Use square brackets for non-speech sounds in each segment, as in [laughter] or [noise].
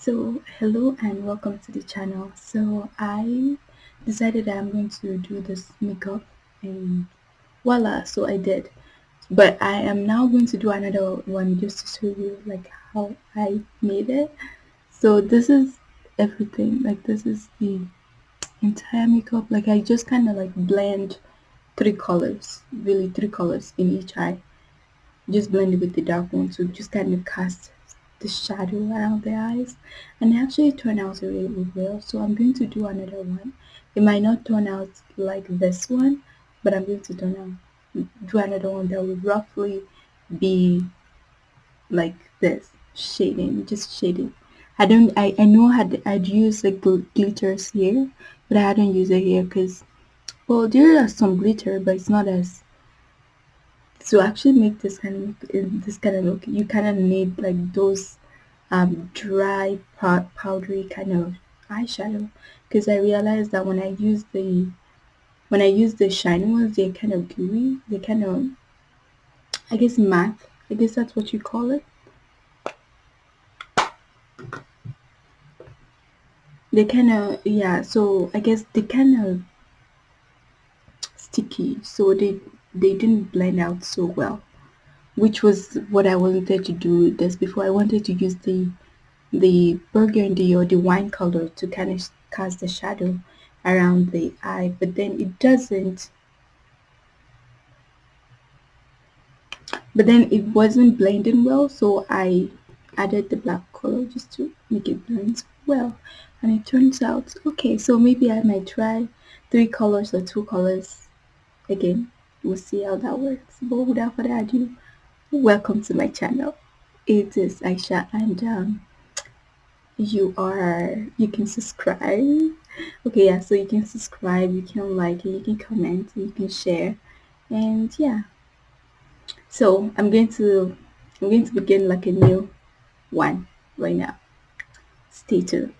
So, hello and welcome to the channel. So, I decided that I'm going to do this makeup and voila, so I did. But I am now going to do another one just to show you like how I made it. So, this is everything. Like, this is the entire makeup. Like, I just kind of like blend three colors, really three colors in each eye. Just blend it with the dark one to just kind of cast the shadow around the eyes. And actually turned out really well. So I'm going to do another one. It might not turn out like this one but I'm going to turn out do another one that will roughly be like this shading just shading. I don't I, I know I'd, I'd use like glitters here but I hadn't used it here because well there are some glitter but it's not as to actually make this kind of this kind of look you kind of need like those um, dry powdery kind of eyeshadow. Because I realized that when I use the when I use the shiny ones they're kind of gooey. They kind of I guess matte. I guess that's what you call it. They kind of yeah so I guess they kind of sticky. So they they didn't blend out so well which was what I wanted to do this before. I wanted to use the the burgundy or the wine color to kind of cast the shadow around the eye but then it doesn't but then it wasn't blending well so I added the black color just to make it blend well. And it turns out okay so maybe I might try three colors or two colors again. We'll see how that works. But without further ado welcome to my channel. It is Aisha and um, you are you can subscribe. Okay yeah so you can subscribe you can like you can comment you can share. And yeah. So I'm going to I'm going to begin like a new one right now. Stay tuned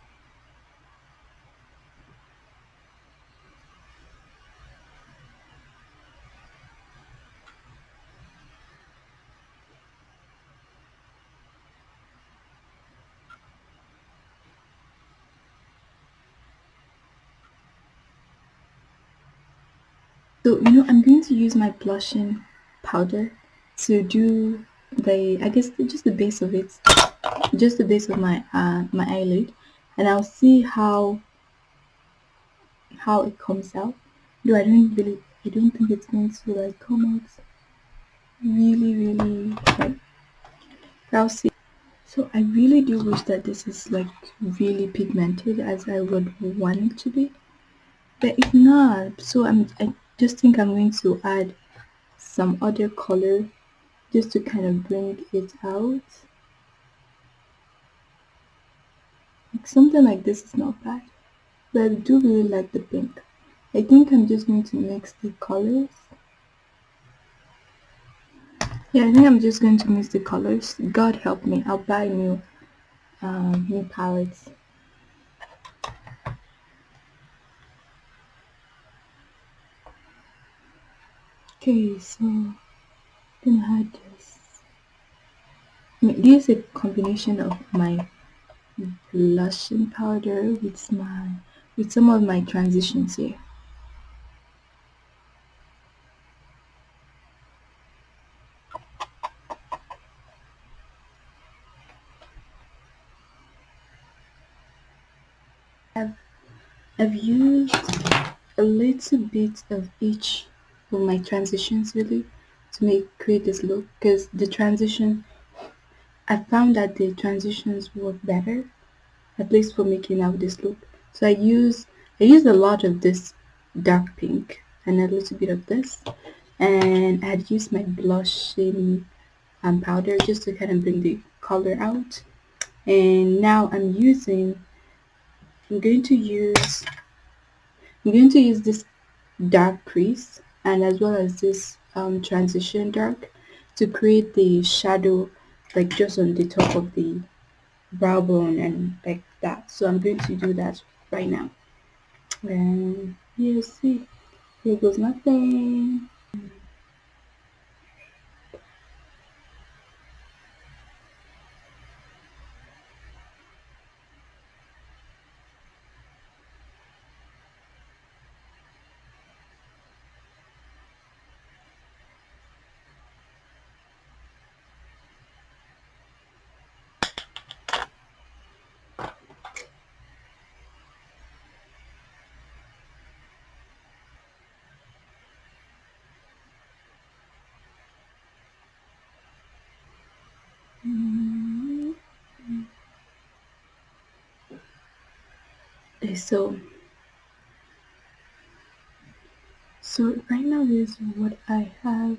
So, you know, I'm going to use my blushing powder to do the, I guess, just the base of it, just the base of my uh, my eyelid, and I'll see how how it comes out. Though I don't really, I don't think it's going to like come out really, really like. I'll see. So I really do wish that this is like really pigmented as I would want it to be, but it's not. So I'm I just think I'm going to add some other color just to kind of bring it out. Like something like this is not bad but I do really like the pink. I think I'm just going to mix the colors. Yeah I think I'm just going to mix the colors. God help me I'll buy new um, new palettes Okay, so I'm gonna add this. This is a combination of my blushing powder with my with some of my transitions here. I've, I've used a little bit of each for my transitions really to make create this look. Because the transition I found that the transitions work better at least for making out this look. So I use I use a lot of this dark pink and a little bit of this. And I had used my blushing um, powder just to kind of bring the color out. And now I'm using I'm going to use I'm going to use this dark crease and as well as this um, transition dark to create the shadow like just on the top of the brow bone and like that. So I'm going to do that right now. And you see. Here goes nothing Okay, so so right now this is what I have.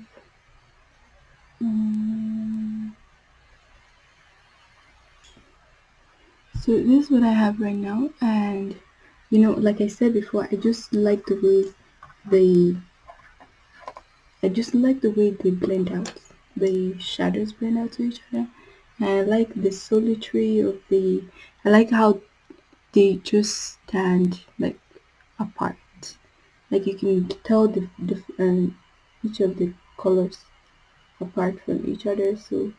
Um, so this is what I have right now, and you know, like I said before, I just like the way they I just like the way they blend out. The shadows blend out to each other. And I like the solitary of the I like how they just stand like apart. Like you can tell the, the um, each of the colors apart from each other. So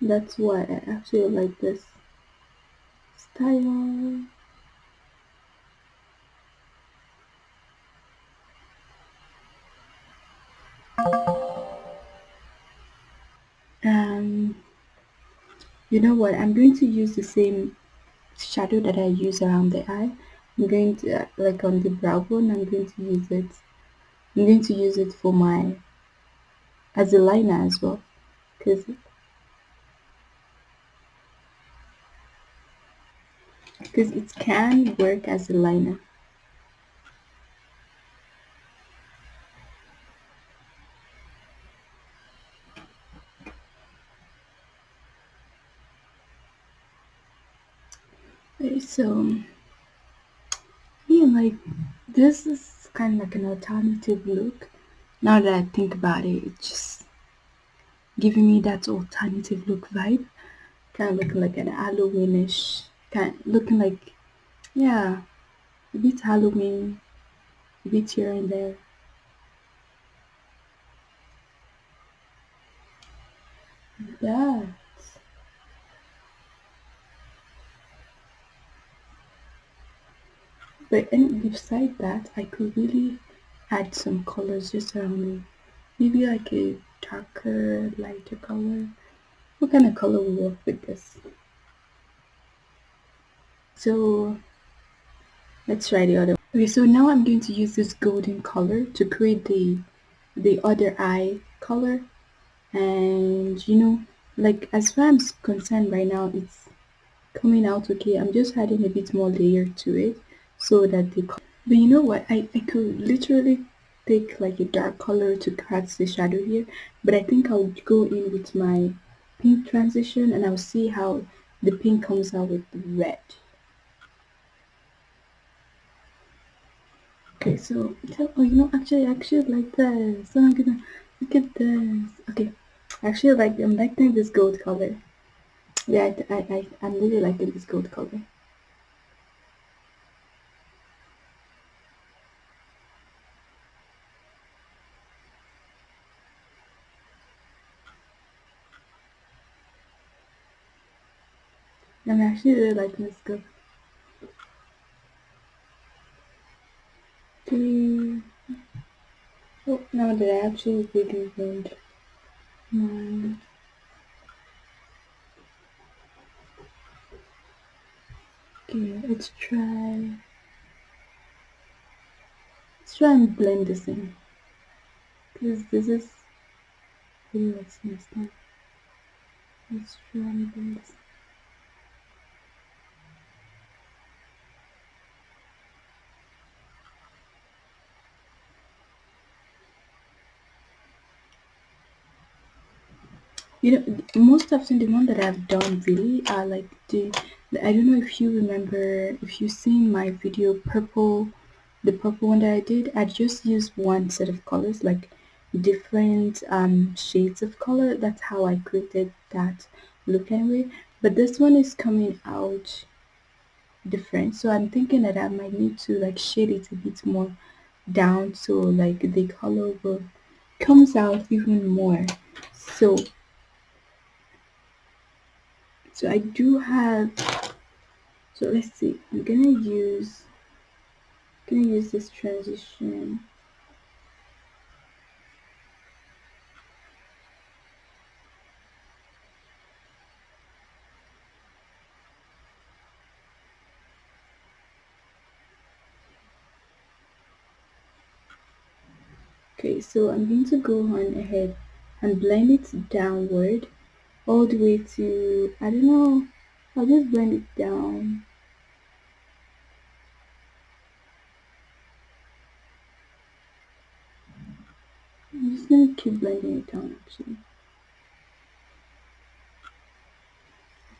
that's why I actually like this style. Um, you know what? I'm going to use the same shadow that I use around the eye. I'm going to, uh, like on the brow bone, I'm going to use it. I'm going to use it for my, as a liner as well. Because because it can work as a liner. Okay, So yeah, like this is kind of like an alternative look. Now that I think about it, it's just giving me that alternative look vibe. Kind of looking like an Halloweenish, kind of looking like yeah, a bit Halloween, a bit here and there. Yeah. But and beside that, I could really add some colors just around me. Maybe like a darker, lighter color. What kind of color will work with this? So let's try the other. Okay, so now I'm going to use this golden color to create the the other eye color. And you know, like as far as I'm concerned right now, it's coming out okay. I'm just adding a bit more layer to it so that the but you know what? I, I could literally take like a dark color to catch the shadow here but I think I'll go in with my pink transition and I'll see how the pink comes out with the red. Okay so oh you know actually I actually like this. Oh my goodness look at this. Okay actually like I'm liking this gold color. Yeah I, I, I I'm really liking this gold color I'm actually really liking this color okay oh now that I actually really want oh, my hmm. okay let's try. Let's try and blend this in. Because this is really what's messed up let's try and blend this You know, most often the one that I've done really are like the, the I don't know if you remember if you've seen my video purple the purple one that I did I just used one set of colors like different um shades of color. That's how I created that look anyway. But this one is coming out different so I'm thinking that I might need to like shade it a bit more down so like the color will comes out even more. So so I do have so let's see I'm gonna use I'm gonna use this transition. Okay so I'm going to go on ahead and blend it downward all the way to I don't know I'll just blend it down. I'm just gonna keep blending it down actually.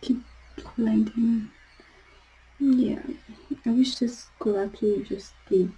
Keep blending. Yeah I wish this could actually just be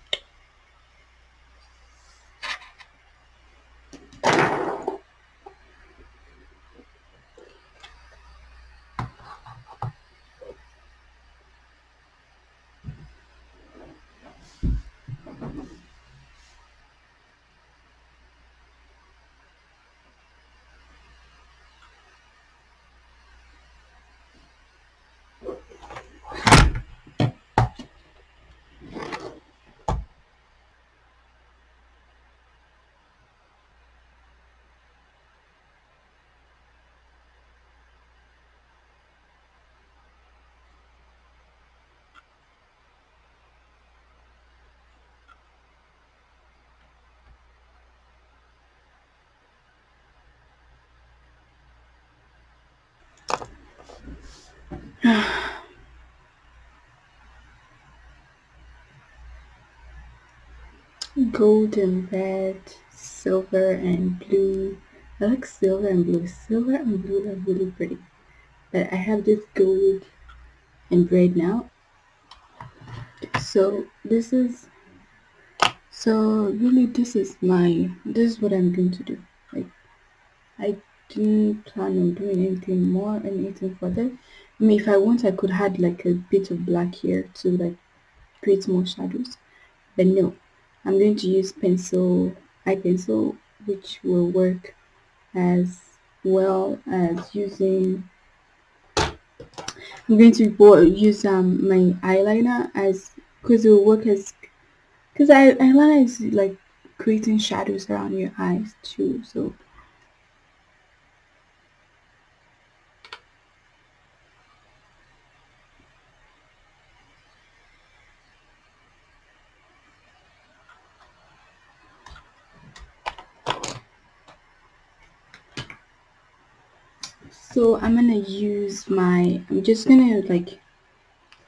[sighs] gold and red, silver and blue. I like silver and blue. Silver and blue are really pretty. But I have this gold and red now. So this is so really this is my this is what I'm going to do. Like I didn't plan on doing anything more and anything further. I mean if I want I could add like a bit of black here to like create more shadows. But no, I'm going to use pencil, eye pencil, which will work as well as using I'm going to use um my eyeliner as because it will work as because eyeliner is like creating shadows around your eyes too so so I'm gonna use my I'm just gonna like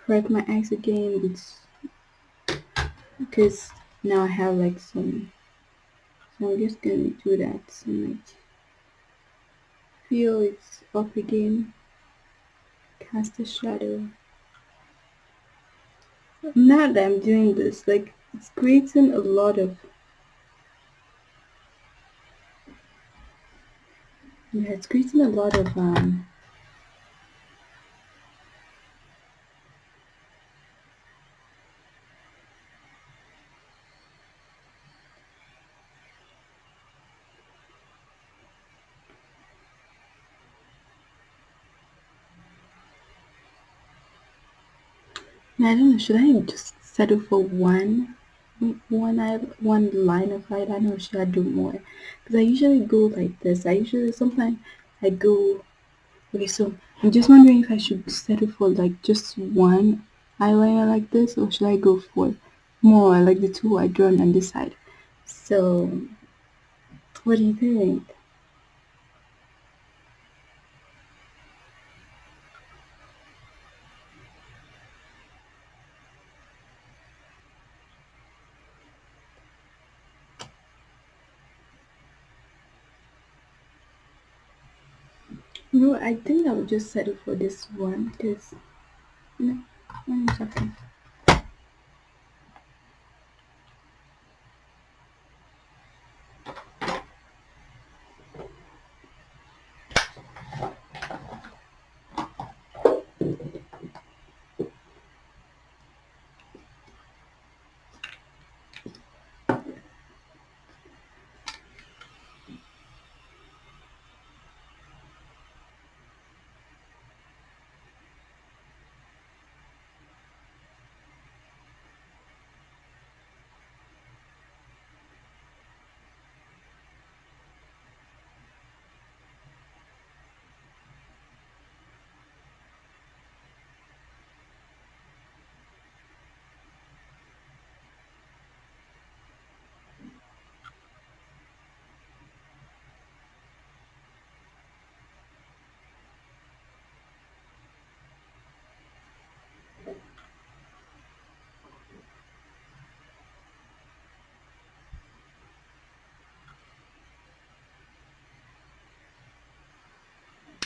correct my eyes again. With because now I have like some so I'm just gonna do that. And like feel it's up again. Cast a shadow. Now that I'm doing this like it's creating a lot of yeah it's creating a lot of um I don't know, should I just settle for one one one line of eyeliner or should I do more? Because I usually go like this. I usually sometimes I go okay so I'm just wondering if I should settle for like just one eyeliner like this or should I go for more like the two I drawn on this side? So what do you think? No, I think I will just settle for this one because no, one second.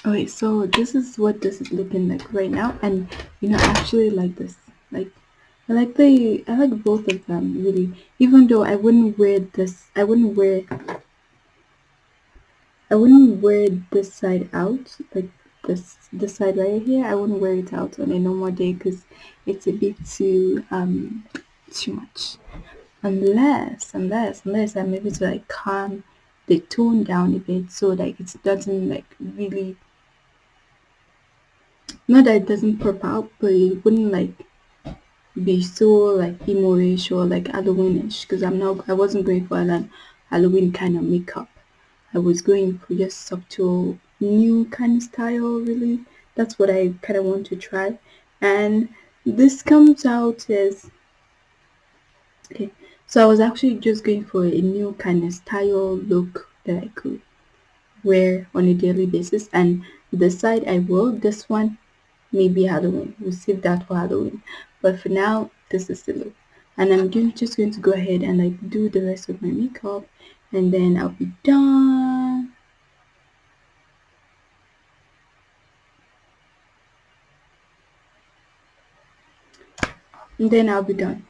Okay, so this is what this is looking like right now, and you know, I actually like this. Like, I like the, I like both of them really. Even though I wouldn't wear this, I wouldn't wear, I wouldn't wear this side out, like this, this side right here. I wouldn't wear it out on a normal day because it's a bit too, um, too much. Unless, unless, unless I'm able to like calm the tone down a bit so like it doesn't like really not that it doesn't pop out, but it wouldn't like be so like emo-ish or like Halloweenish because I'm not I wasn't going for an Halloween kind of makeup. I was going for just subtle new kind of style really. That's what I kind of want to try. And this comes out as okay. So I was actually just going for a new kind of style look that I could wear on a daily basis and the side I will this one maybe Halloween. We'll save that for Halloween. But for now, this is the look. And I'm just going to go ahead and like do the rest of my makeup and then I'll be done. And then I'll be done.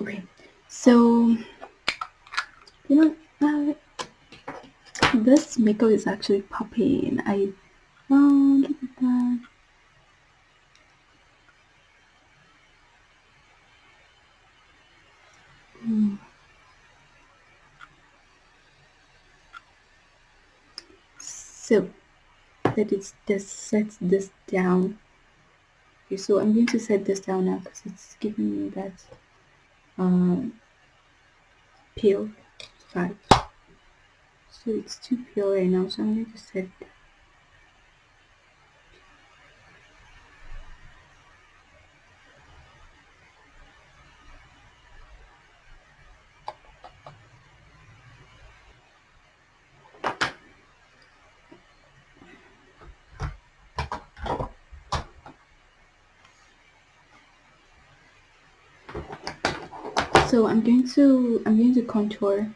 Okay, so, you know, uh, this makeup is actually popping. I, oh, look at that. So, let it just set this down. Okay, so I'm going to set this down now because it's giving me that um, pale vibe. So it's too pale right now, so I'm going to set so I'm going to I'm going to contour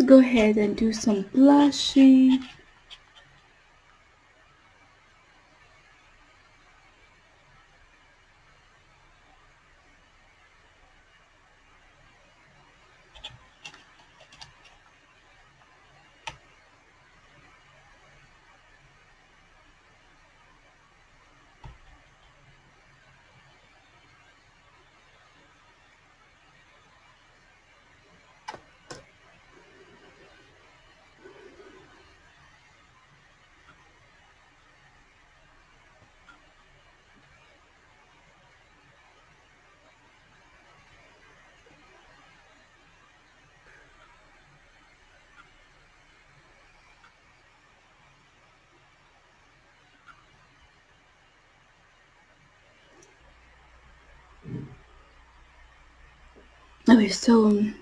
Let's go ahead and do some blushing Okay, so um,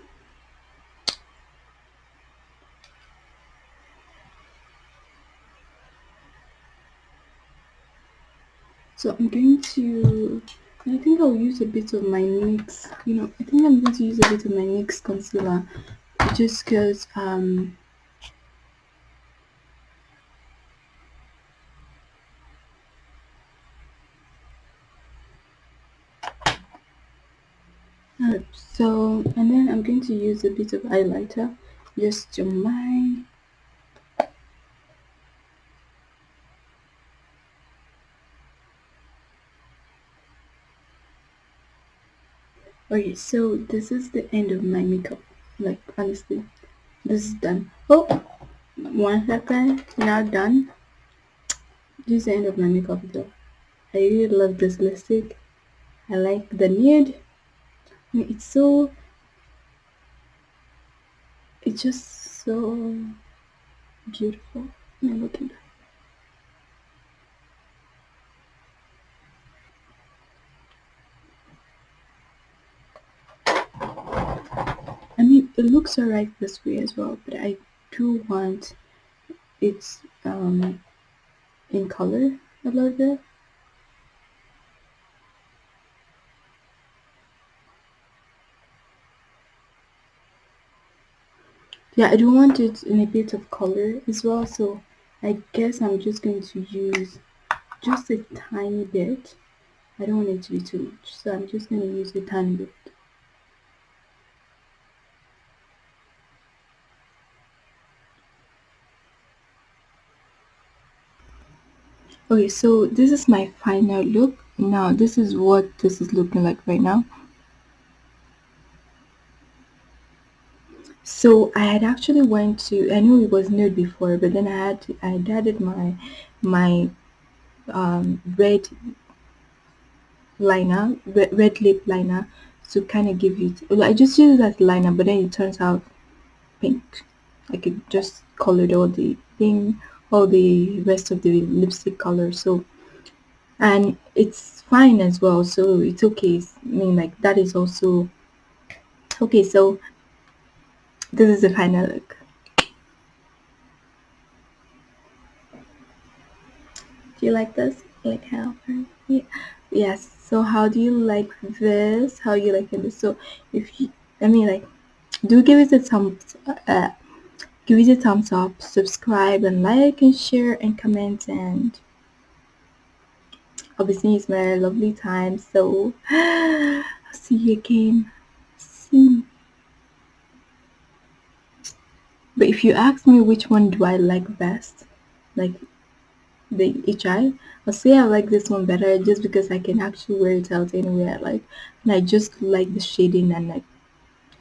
so I'm going to I think I'll use a bit of my NYX you know I think I'm going to use a bit of my NYX concealer just because um so and then I'm going to use a bit of highlighter just to my okay so this is the end of my makeup. Like honestly this is done. Oh one second. Not done. This is the end of my makeup though. I really love this lipstick. I like the nude it's so it's just so beautiful. I mean, look at that. I mean, it looks alright this way as well, but I do want it's um, in color a little bit. Yeah, I do want it in a bit of color as well, so I guess I'm just going to use just a tiny bit. I don't want it to be too much, so I'm just going to use a tiny bit. Okay, so this is my final look. Now, this is what this is looking like right now. So I had actually went to I knew it was nude before, but then I had I added my my um, red liner, red, red lip liner to kind of give it. I just use as liner, but then it turns out pink. I could just colored all the thing, all the rest of the lipstick color. So and it's fine as well. So it's okay. I mean, like that is also okay. So this is the final look. Do you like this? Like how? Yeah. Yes. So how do you like this? How you like this? So if you, I mean, like, do give it a thumbs, uh, give it a thumbs up, subscribe and like and share and comment and obviously it's my lovely time. So [gasps] I'll see you again soon. But if you ask me which one do I like best, like the HI, I'll say I like this one better just because I can actually wear it out anywhere I like. And I just like the shading and like,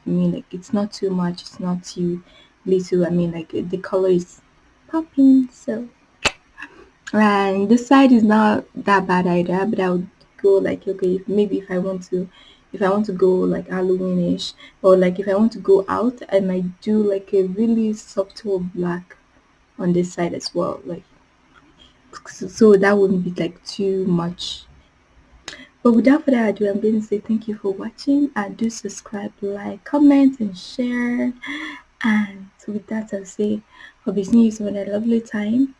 I mean like it's not too much, it's not too little. I mean like the color is popping. So, and this side is not that bad either, but I would go like, okay, maybe if I want to if I want to go like Halloweenish or like if I want to go out, I might do like a really subtle black on this side as well. Like so, that wouldn't be like too much. But without further ado, I'm going to say thank you for watching and do subscribe, like, comment, and share. And with that, I'll say, seeing you soon a lovely time.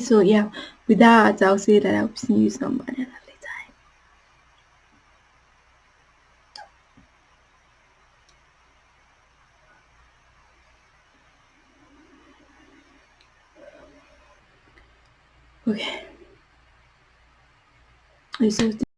So yeah, with that, I'll say that I'll see you some at a